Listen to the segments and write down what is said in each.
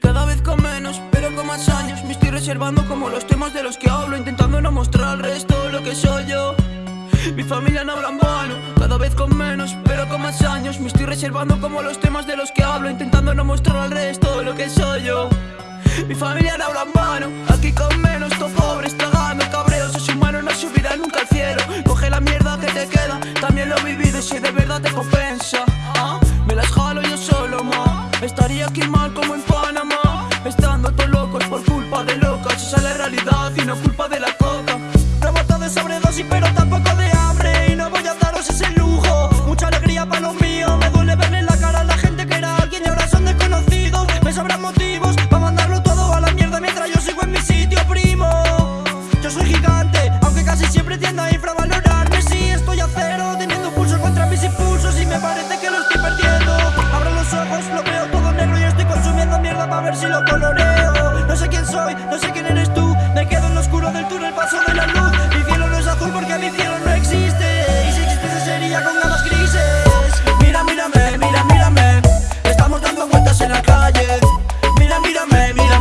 Cada vez con menos, pero con más años. Me estoy reservando como los temas de los que hablo Intentando no mostrar al resto lo que soy yo. Mi familia no habla en vano, cada vez con menos, pero con más años. Me estoy reservando como los temas de los que hablo Intentando no mostrar al resto lo que soy yo. Mi familia no habla en vano, aquí con menos, todo pobre, tragando cabreo Soy humano, no subirá nunca al cielo. Coge la mierda que te queda, también lo he vivido. Y si de verdad te compensa ¿ah? Me las jalo yo solo, ma Estaría aquí mal como en y no culpa de la coca Rebota de sobredosis pero tampoco de hambre. Y no voy a daros ese lujo. Mucha alegría para los míos. Me duele verle la cara a la gente que era alguien Y ahora son desconocidos. Me sobran motivos para mandarlo todo a la mierda Mientras yo sigo en mi sitio, primo. Yo soy gigante Aunque casi siempre tiendo a infravalorarme. Sí, estoy a cero Teniendo pulso contra mis impulsos. Y me parece que lo estoy perdiendo. Abro los ojos, lo veo todo negro Y estoy consumiendo mierda para ver si lo coloreo. No sé quién soy, no sé quién eres tú oscuro del túnel, paso de la luz. Mi cielo no es azul porque mi cielo no existe. Y si existiese sería con gamas grises. Mira, mírame, mira, mírame. Estamos dando vueltas en la calle. Mira, mírame, mira,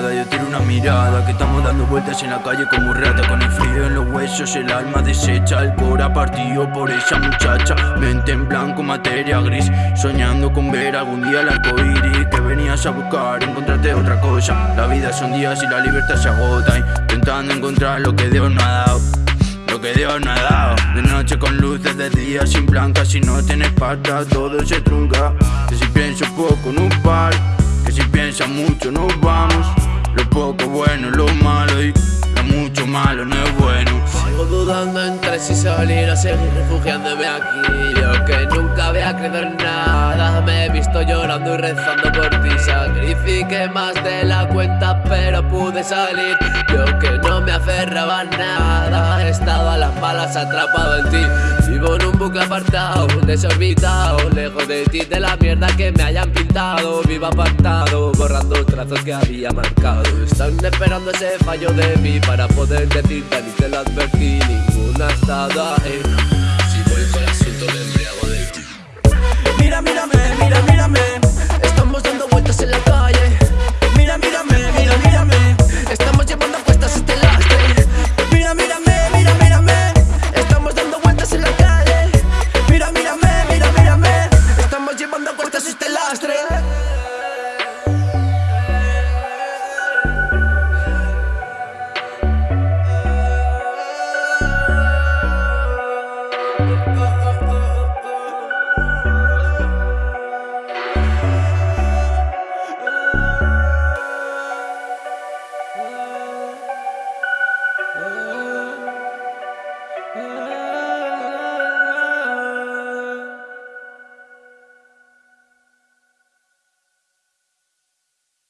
yo tiro una mirada Que estamos dando vueltas en la calle como rata Con el frío en los huesos, el alma deshecha El cora partido por esa muchacha Mente en blanco, materia gris Soñando con ver algún día el arco iris Que venías a buscar, encontrarte otra cosa La vida son días y la libertad se agota Intentando encontrar lo que Dios no ha dado lo que Dios no ha dado De noche con luces, de día sin blanca Si no tienes pata todo se trunca Que si pienso poco no paro Que si piensas mucho nos vamos Lo poco bueno, lo malo Y lo mucho malo no es bueno. Sigo dudando entre si salir o seguir refugiándome aquí Yo que nunca había creído en nada. Me he visto llorando y rezando por ti Sacrifiqué más de la cuenta pero pude salir. Yo que no me aferraba a nada estado a las balas atrapado en ti. Vivo en un bucle apartado, desorbitado Lejos de ti, de la mierda que me hayan pintado. Vivo apartado, borrando trazos que había marcado. Están esperando ese fallo de mí Para poder decirte ni te lo advertí Ninguna ha estado uh, uh.